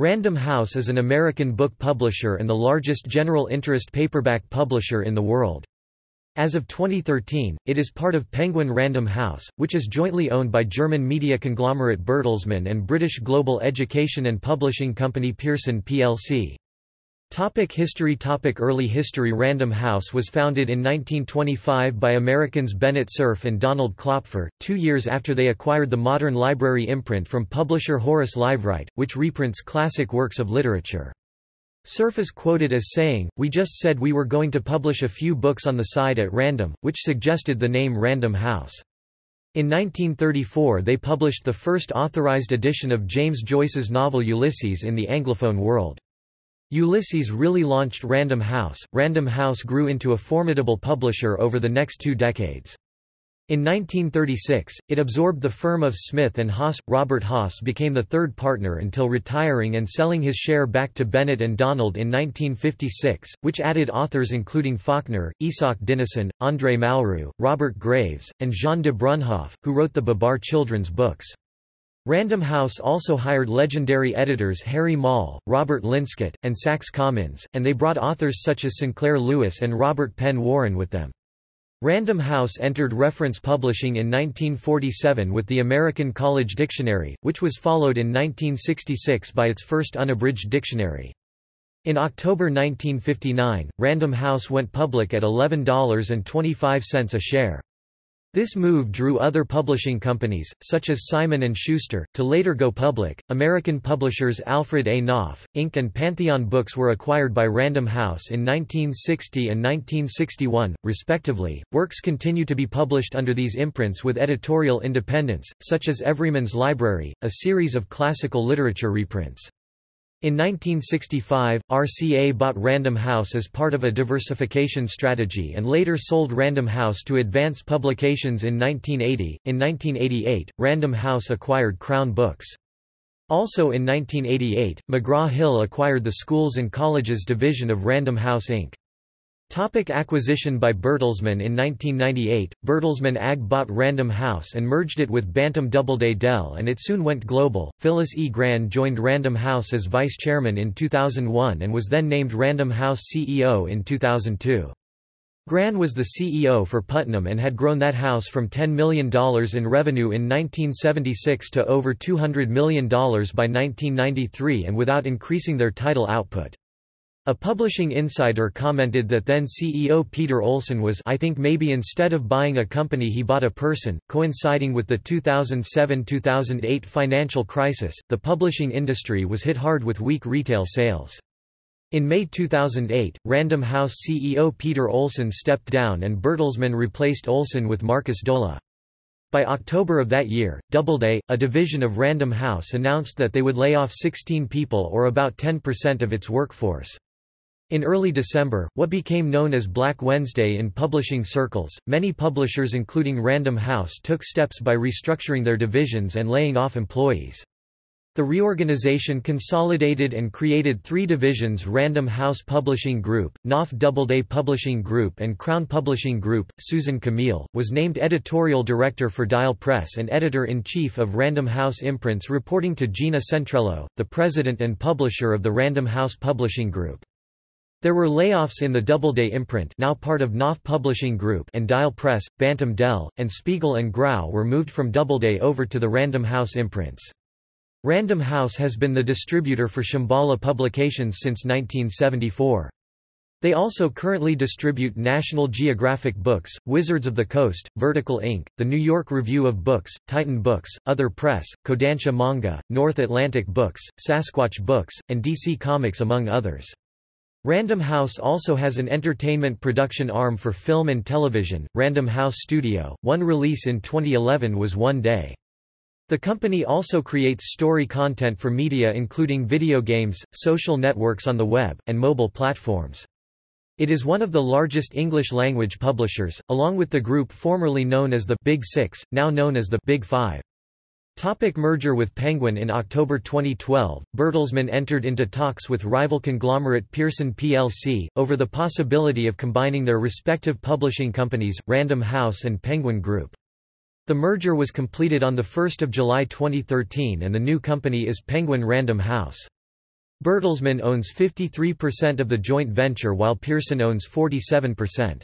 Random House is an American book publisher and the largest general interest paperback publisher in the world. As of 2013, it is part of Penguin Random House, which is jointly owned by German media conglomerate Bertelsmann and British global education and publishing company Pearson plc. Topic history Topic Early history Random House was founded in 1925 by Americans Bennett Cerf and Donald Klopfer, two years after they acquired the Modern Library imprint from publisher Horace Liveright, which reprints classic works of literature. Cerf is quoted as saying, We just said we were going to publish a few books on the side at random, which suggested the name Random House. In 1934 they published the first authorized edition of James Joyce's novel Ulysses in the Anglophone world. Ulysses really launched Random House. Random House grew into a formidable publisher over the next two decades. In 1936, it absorbed the firm of Smith and Haas. Robert Haas became the third partner until retiring and selling his share back to Bennett and Donald in 1956, which added authors including Faulkner, Isak Dinesen, André Malraux, Robert Graves, and Jean de Brunhoff, who wrote the Babar children's books. Random House also hired legendary editors Harry Maule, Robert Linscott, and Saxe Commins, and they brought authors such as Sinclair Lewis and Robert Penn Warren with them. Random House entered reference publishing in 1947 with the American College Dictionary, which was followed in 1966 by its first unabridged dictionary. In October 1959, Random House went public at $11.25 a share. This move drew other publishing companies, such as Simon & Schuster, to later go public. American publishers Alfred A. Knopf, Inc. and Pantheon Books were acquired by Random House in 1960 and 1961, respectively. Works continue to be published under these imprints with editorial independence, such as Everyman's Library, a series of classical literature reprints. In 1965, RCA bought Random House as part of a diversification strategy and later sold Random House to Advance Publications in 1980. In 1988, Random House acquired Crown Books. Also in 1988, McGraw-Hill acquired the Schools and Colleges division of Random House Inc. Topic acquisition by Bertelsmann In 1998, Bertelsmann AG bought Random House and merged it with Bantam Doubleday Dell and it soon went global. Phyllis E. Grann joined Random House as vice chairman in 2001 and was then named Random House CEO in 2002. Grann was the CEO for Putnam and had grown that house from $10 million in revenue in 1976 to over $200 million by 1993 and without increasing their title output. A publishing insider commented that then CEO Peter Olson was I think maybe instead of buying a company he bought a person. Coinciding with the 2007-2008 financial crisis, the publishing industry was hit hard with weak retail sales. In May 2008, Random House CEO Peter Olson stepped down and Bertelsmann replaced Olson with Markus Dohle. By October of that year, Doubleday, a division of Random House announced that they would lay off 16 people or about 10% of its workforce. In early December, what became known as Black Wednesday in publishing circles, many publishers including Random House took steps by restructuring their divisions and laying off employees. The reorganization consolidated and created three divisions Random House Publishing Group, Knopf Doubleday Publishing Group and Crown Publishing Group. Susan Kamil, was named editorial director for Dial Press and editor-in-chief of Random House Imprints reporting to Gina Centrello, the president and publisher of the Random House Publishing Group. There were layoffs in the Doubleday imprint now part of Knopf Publishing Group and Dial Press, Bantam Dell, and Spiegel and Grau were moved from Doubleday over to the Random House imprints. Random House has been the distributor for Shambhala Publications since 1974. They also currently distribute National Geographic Books, Wizards of the Coast, Vertical Inc., The New York Review of Books, Titan Books, Other Press, Kodansha Manga, North Atlantic Books, Sasquatch Books, and DC Comics among others. Random House also has an entertainment production arm for film and television, Random House Studio. One release in 2011 was One Day. The company also creates story content for media including video games, social networks on the web, and mobile platforms. It is one of the largest English-language publishers, along with the group formerly known as the Big Six, now known as the Big Five. Topic merger with Penguin In October 2012, Bertelsmann entered into talks with rival conglomerate Pearson plc, over the possibility of combining their respective publishing companies, Random House and Penguin Group. The merger was completed on 1 July 2013 and the new company is Penguin Random House. Bertelsmann owns 53% of the joint venture while Pearson owns 47%.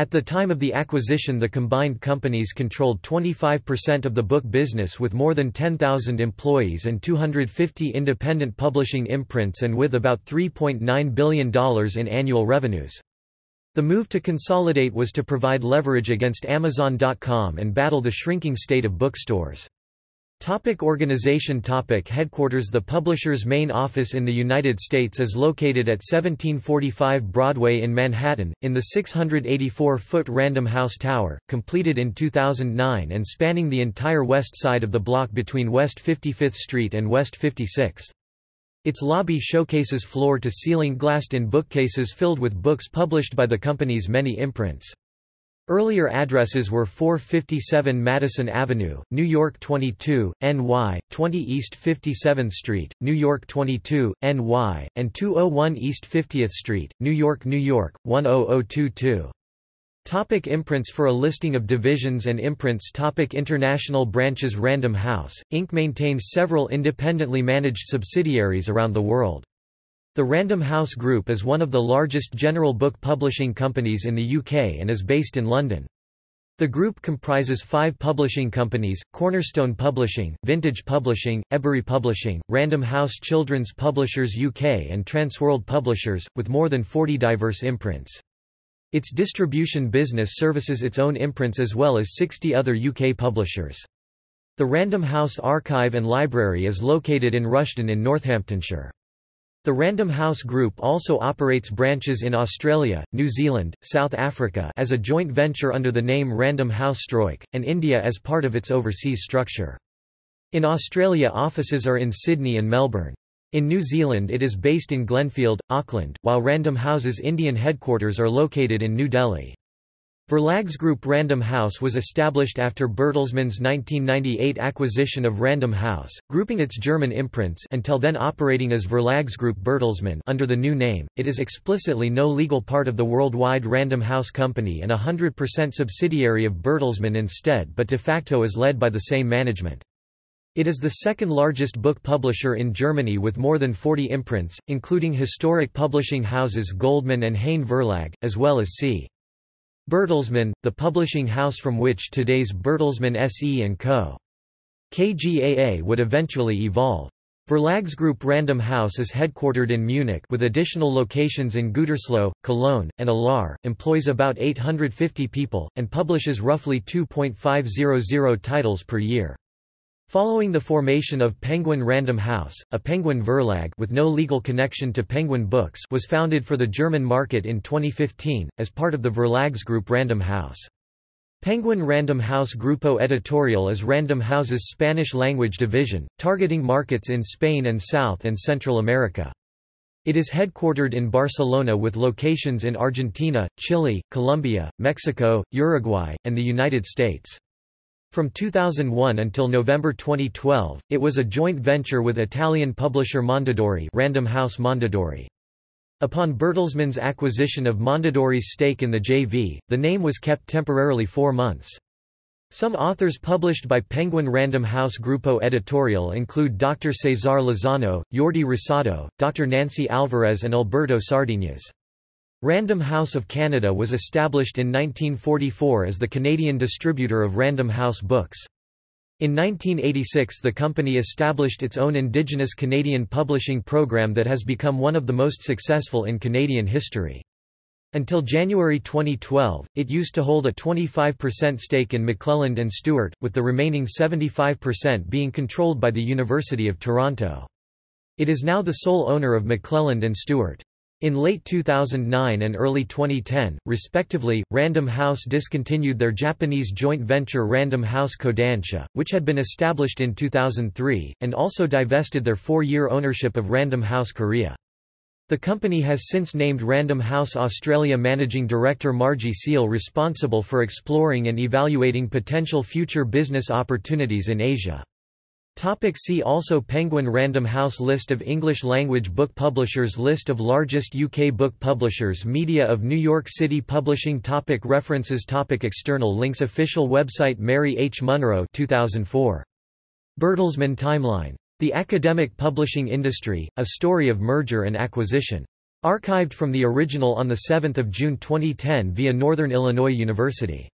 At the time of the acquisition the combined companies controlled 25% of the book business with more than 10,000 employees and 250 independent publishing imprints and with about $3.9 billion in annual revenues. The move to consolidate was to provide leverage against Amazon.com and battle the shrinking state of bookstores. Topic organization topic Headquarters The publisher's main office in the United States is located at 1745 Broadway in Manhattan, in the 684-foot Random House Tower, completed in 2009 and spanning the entire west side of the block between West 55th Street and West 56th. Its lobby showcases floor-to-ceiling glassed-in bookcases filled with books published by the company's many imprints. Earlier addresses were 457 Madison Avenue, New York 22, NY, 20 East 57th Street, New York 22, NY, and 201 East 50th Street, New York, New York, 10022. Topic imprints For a listing of divisions and imprints Topic International branches Random House, Inc. maintains several independently managed subsidiaries around the world. The Random House Group is one of the largest general book publishing companies in the UK and is based in London. The group comprises five publishing companies, Cornerstone Publishing, Vintage Publishing, Ebury Publishing, Random House Children's Publishers UK and Transworld Publishers, with more than 40 diverse imprints. Its distribution business services its own imprints as well as 60 other UK publishers. The Random House Archive and Library is located in Rushden in Northamptonshire. The Random House Group also operates branches in Australia, New Zealand, South Africa as a joint venture under the name Random House Struik, and India as part of its overseas structure. In Australia offices are in Sydney and Melbourne. In New Zealand it is based in Glenfield, Auckland, while Random House's Indian headquarters are located in New Delhi. Verlags Group Random House was established after Bertelsmann's 1998 acquisition of Random House, grouping its German imprints until then operating as Verlags Group Bertelsmann under the new name. It is explicitly no legal part of the worldwide Random House company and a 100% subsidiary of Bertelsmann instead but de facto is led by the same management. It is the second largest book publisher in Germany with more than 40 imprints, including historic publishing houses Goldmann and Heyne Verlag, as well as C. Bertelsmann, the publishing house from which today's Bertelsmann SE & Co. KGaA would eventually evolve. Verlags Group Random House is headquartered in Munich with additional locations in Gütersloh, Cologne, and Alar, employs about 850 people, and publishes roughly 2.500 titles per year. Following the formation of Penguin Random House, a Penguin Verlag with no legal connection to Penguin Books was founded for the German market in 2015, as part of the Verlags Group Random House. Penguin Random House Grupo Editorial is Random House's Spanish-language division, targeting markets in Spain and South and Central America. It is headquartered in Barcelona with locations in Argentina, Chile, Colombia, Mexico, Uruguay, and the United States. From 2001 until November 2012, it was a joint venture with Italian publisher Mondadori Random House Mondadori. Upon Bertelsmann's acquisition of Mondadori's stake in the JV, the name was kept temporarily four months. Some authors published by Penguin Random House Grupo Editorial include Dr. Cesar Lozano, Jordi Rosado, Dr. Nancy Alvarez and Alberto Sardinas. Random House of Canada was established in 1944 as the Canadian distributor of Random House books. In 1986 the company established its own Indigenous Canadian publishing program that has become one of the most successful in Canadian history. Until January 2012, it used to hold a 25% stake in McClelland and Stewart, with the remaining 75% being controlled by the University of Toronto. It is now the sole owner of McClelland and Stewart. In late 2009 and early 2010, respectively, Random House discontinued their Japanese joint venture Random House Kodansha, which had been established in 2003, and also divested their four-year ownership of Random House Korea. The company has since named Random House Australia Managing Director Margie Seal responsible for exploring and evaluating potential future business opportunities in Asia. Topic see also Penguin Random House List of English-language book publishers List of largest UK book publishers Media of New York City Publishing topic References topic External links Official website Mary H. Munro 2004. Bertelsmann Timeline The Academic Publishing Industry, A Story of Merger and Acquisition. Archived from the original on 7 June 2010 via Northern Illinois University.